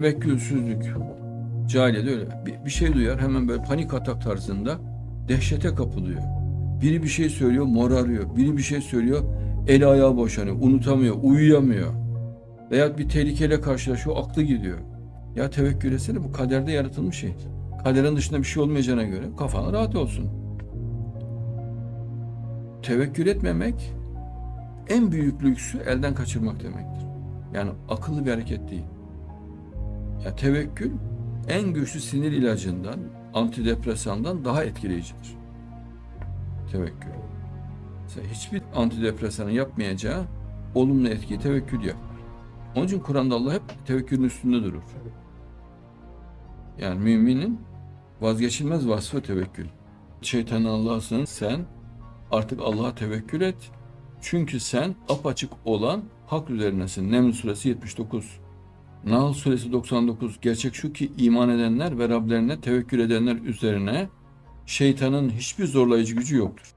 Tevekkülsüzlük. Cahiliyede öyle. Bir, bir şey duyar hemen böyle panik atak tarzında dehşete kapılıyor. Biri bir şey söylüyor morarıyor. Biri bir şey söylüyor eli ayağı boşanıyor. Unutamıyor, uyuyamıyor. Veya bir tehlikeyle karşılaşıyor aklı gidiyor. Ya tevekkül etsene bu kaderde yaratılmış şey. Kaderin dışında bir şey olmayacağına göre kafan rahat olsun. Tevekkül etmemek en büyük lüksü elden kaçırmak demektir. Yani akıllı bir hareket değil. Ya tevekkül en güçlü sinir ilacından, antidepresandan daha etkileyicidir. Tevekkül. Mesela hiçbir antidepresanın yapmayacağı olumlu etkiyi tevekkül yapar. Onun için Kur'an'da Allah hep tevekkülün üstünde durur. Yani müminin vazgeçilmez vasfı tevekkül. Şeytan Allah'sın sen artık Allah'a tevekkül et. Çünkü sen apaçık olan hak üzerinesin. Neml suresi 79. Nahl suresi 99. Gerçek şu ki iman edenler ve Rablerine tevekkül edenler üzerine şeytanın hiçbir zorlayıcı gücü yoktur.